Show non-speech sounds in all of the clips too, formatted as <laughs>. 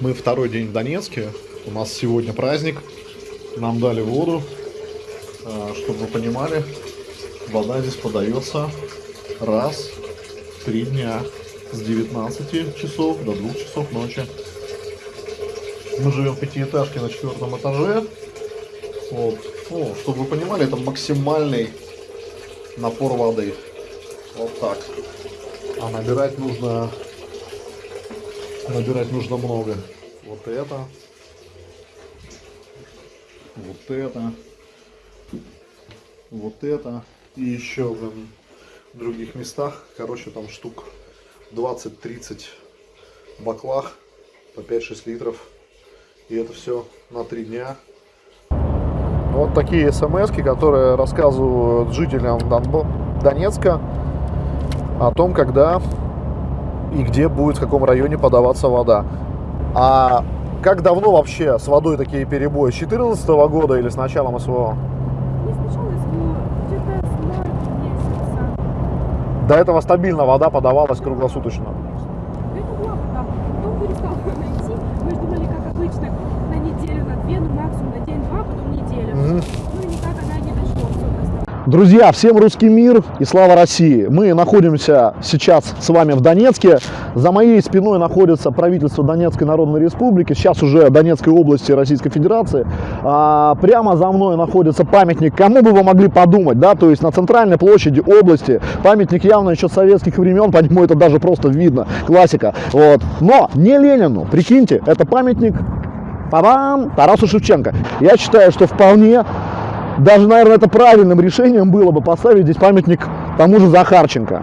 Мы второй день в Донецке. У нас сегодня праздник. Нам дали воду. А, Чтобы вы понимали, вода здесь подается раз в три дня. С 19 часов до 2 часов ночи. Мы живем в пятиэтажке на четвертом этаже. Вот. Ну, чтобы вы понимали, это максимальный напор воды. Вот так. А набирать нужно набирать нужно много. Вот это. Вот это. Вот это. И еще блин, в других местах. Короче, там штук 20-30 баклах по 5-6 литров. И это все на 3 дня. Вот такие смс, которые рассказывают жителям Донбо- Донецка о том, когда и где будет, в каком районе подаваться вода. А как давно вообще с водой такие перебои? С 2014 года или с началом СВО? Не сначала СВО, где-то с марта месяца. До этого стабильно вода подавалась круглосуточно. Это была вода. Потом перестал <laughs> найти. Мы думали, как обычно, на неделю, на две, ну максимум на день-два, потом неделю. Мгм. Ну и никак она не дошла. всё просто. Друзья, всем русский мир и слава России! Мы находимся сейчас с вами в Донецке. За моей спиной находится правительство Донецкой Народной Республики, сейчас уже Донецкой области Российской Федерации. А, прямо за мной находится памятник, кому бы вы могли подумать, да, то есть на центральной площади области. Памятник явно еще советских времен, <laughs> по нему это даже просто видно, классика. Вот. Но не Ленину, прикиньте, это памятник Па-бам! Тарасу Шевченко. Я считаю, что вполне даже, наверное, это правильным решением было бы поставить здесь памятник тому же Захарченко.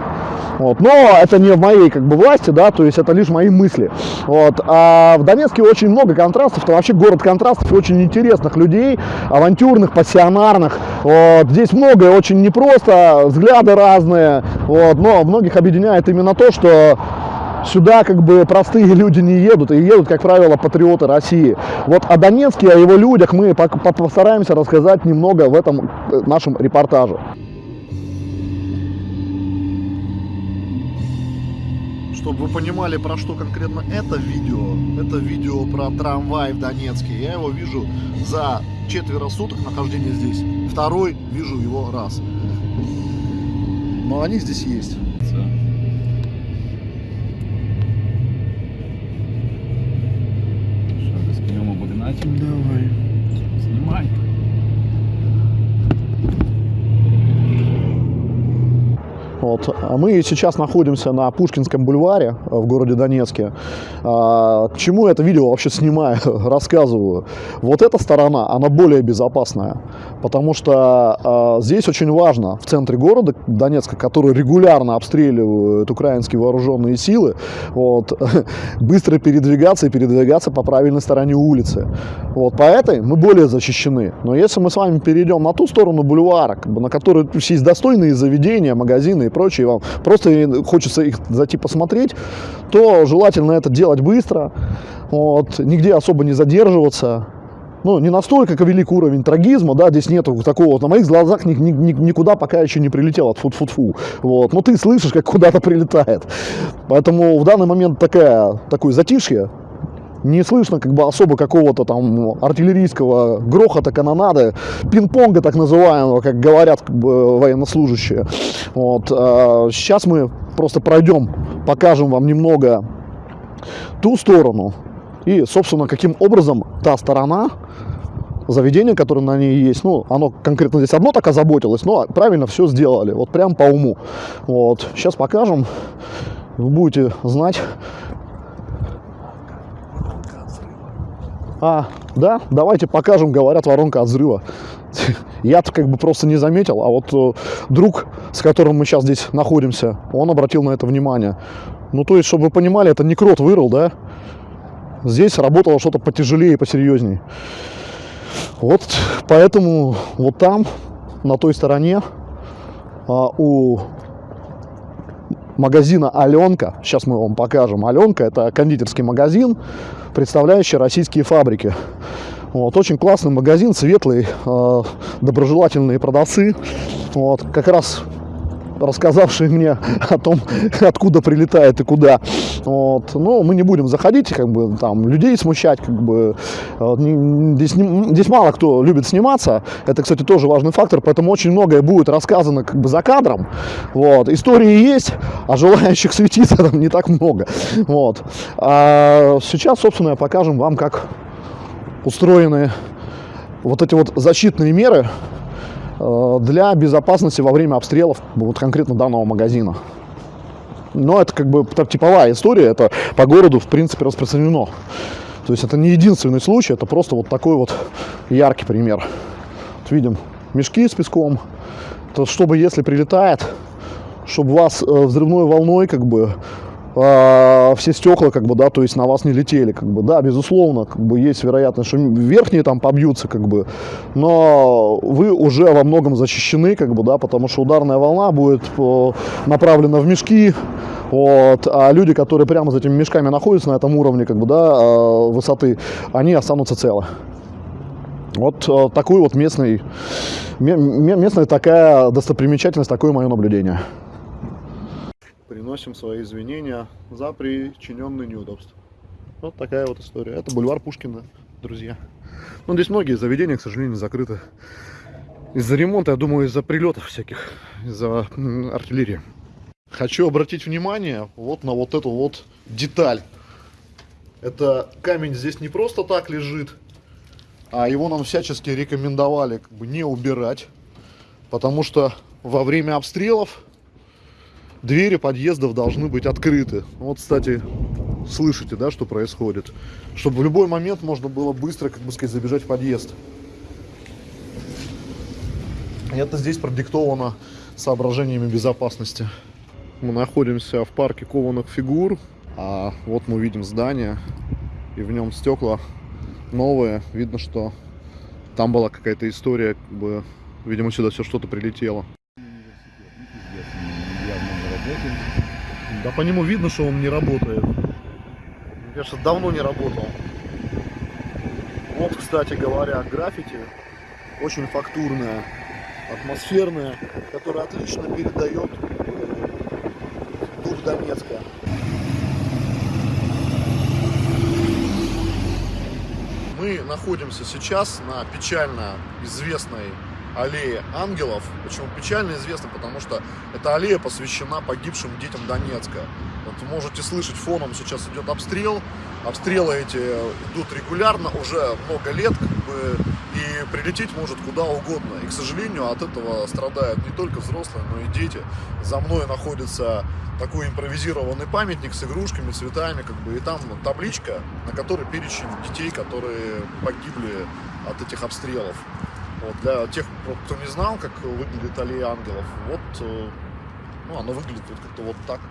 Вот. Но это не в моей как бы власти, да, то есть это лишь мои мысли. Вот. А в Донецке очень много контрастов, это вообще город контрастов, очень интересных людей, авантюрных, пассионарных. Вот. Здесь многое очень непросто, взгляды разные, вот. но многих объединяет именно то, что Сюда как бы простые люди не едут, и едут, как правило, патриоты России. Вот о Донецке, о его людях мы по- по- постараемся рассказать немного в этом э, нашем репортаже. Чтобы вы понимали, про что конкретно это видео, это видео про трамвай в Донецке. Я его вижу за четверо суток нахождения здесь. Второй вижу его раз. Но они здесь есть. Наче? Давай. Знімай. Вот. А мы сейчас находимся на Пушкинском бульваре э, в городе Донецке. А, К чему это видео вообще снимаю, <laughs> рассказываю? Вот эта сторона, она более безопасная, потому что а, здесь очень важно, в центре города Донецка, который регулярно обстреливают украинские вооруженные силы, вот, <laughs> быстро передвигаться и передвигаться по правильной стороне улицы. Вот, по этой мы более защищены. Но если мы с вами перейдем на ту сторону бульвара, на которой есть достойные заведения, магазины и прочее, вам просто хочется их зайти посмотреть, то желательно это делать быстро, вот, нигде особо не задерживаться. Ну, не настолько велик уровень трагизма, да, здесь нету такого, на моих глазах ни- ни- ни- никуда пока еще не прилетело, фу фу фу вот, но ты слышишь, как куда-то прилетает, поэтому в данный момент такая, такое затишье, не слышно как бы особо какого-то там артиллерийского грохота, канонады, пинг-понга так называемого, как говорят как бы, военнослужащие. Вот. Сейчас мы просто пройдем, покажем вам немного ту сторону и, собственно, каким образом та сторона заведение, которое на ней есть, ну, оно конкретно здесь одно так озаботилось, но правильно все сделали, вот прям по уму. Вот, сейчас покажем, вы будете знать, А, да, давайте покажем, говорят, воронка от взрыва. <laughs> Я-то как бы просто не заметил, а вот э, друг, с которым мы сейчас здесь находимся, он обратил на это внимание. Ну, то есть, чтобы вы понимали, это не крот вырыл, да? Здесь работало что-то потяжелее посерьезней. Вот поэтому вот там, на той стороне, а, у магазина Аленка. Сейчас мы вам покажем. Аленка это кондитерский магазин, представляющий российские фабрики. Вот, очень классный магазин, светлый, э, доброжелательные продавцы. Вот, как раз рассказавшие мне о том, откуда прилетает и куда. Вот. Но мы не будем заходить, как бы там людей смущать, как бы здесь, здесь мало кто любит сниматься. Это, кстати, тоже важный фактор, поэтому очень многое будет рассказано как бы за кадром. Вот. Истории есть, а желающих светиться там не так много. Вот. А сейчас, собственно, покажем вам, как устроены вот эти вот защитные меры для безопасности во время обстрелов вот конкретно данного магазина. Но это как бы типовая история, это по городу в принципе распространено. То есть это не единственный случай, это просто вот такой вот яркий пример. Вот видим мешки с песком, то чтобы если прилетает, чтобы вас э, взрывной волной как бы а, все стекла, как бы, да, то есть на вас не летели, как бы, да, безусловно, как бы есть вероятность, что верхние там побьются, как бы, но вы уже во многом защищены, как бы, да, потому что ударная волна будет э, направлена в мешки, вот, а люди, которые прямо за этими мешками находятся на этом уровне, как бы, да, э, высоты, они останутся целы. Вот э, такой вот местный, ме- ме- местная такая достопримечательность, такое мое наблюдение. Приносим свои извинения за причиненные неудобства. Вот такая вот история. Это бульвар Пушкина, друзья. Ну, здесь многие заведения, к сожалению, закрыты. Из-за ремонта, я думаю, из-за прилетов всяких, из-за артиллерии. Хочу обратить внимание вот на вот эту вот деталь. Это камень здесь не просто так лежит, а его нам всячески рекомендовали как бы не убирать, потому что во время обстрелов двери подъездов должны быть открыты. Вот, кстати, слышите, да, что происходит? Чтобы в любой момент можно было быстро, как бы сказать, забежать в подъезд. И Это здесь продиктовано соображениями безопасности. Мы находимся в парке кованых фигур, а вот мы видим здание, и в нем стекла новые. Видно, что там была какая-то история, как бы, видимо, сюда все что-то прилетело. Да по нему видно, что он не работает. Мне кажется, давно не работал. Вот, кстати говоря, граффити очень фактурное, атмосферное, которое отлично передает дух Донецка. Мы находимся сейчас на печально известной аллее ангелов. Почему печально известна? Потому что эта аллея посвящена погибшим детям Донецка. Вот можете слышать фоном сейчас идет обстрел. Обстрелы эти идут регулярно уже много лет, как бы, и прилететь может куда угодно. И, к сожалению, от этого страдают не только взрослые, но и дети. За мной находится такой импровизированный памятник с игрушками, цветами, как бы, и там табличка, на которой перечень детей, которые погибли от этих обстрелов. Вот, для тех, кто не знал, как выглядит аллея ангелов, вот, э, ну, она выглядит вот как-то вот так.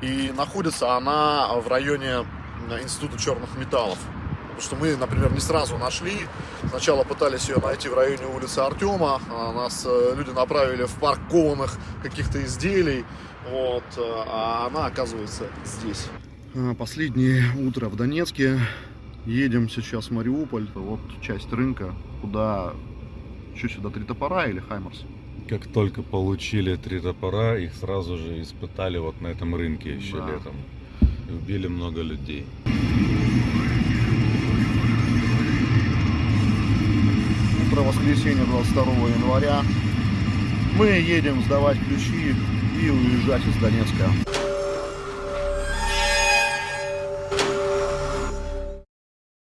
И находится она в районе э, Института черных металлов. Потому что мы, например, не сразу нашли. Сначала пытались ее найти в районе улицы Артема. а Нас э, люди направили в парк кованых каких-то изделий. Вот, а она оказывается здесь. Последнее утро в Донецке. Едем сейчас в Мариуполь. Вот часть рынка, куда... Что сюда, три топора или Хаймерс? Как только получили три топора, их сразу же испытали вот на этом рынке еще Да. летом. И убили много людей. Утро воскресенья 22 января. Мы едем сдавать ключи и уезжать из Донецка.